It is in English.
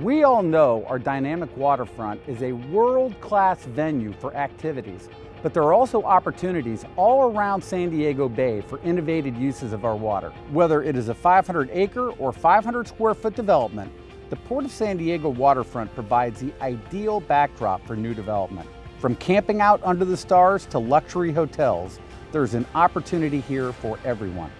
We all know our dynamic waterfront is a world-class venue for activities, but there are also opportunities all around San Diego Bay for innovative uses of our water. Whether it is a 500 acre or 500 square foot development, the Port of San Diego waterfront provides the ideal backdrop for new development. From camping out under the stars to luxury hotels, there's an opportunity here for everyone.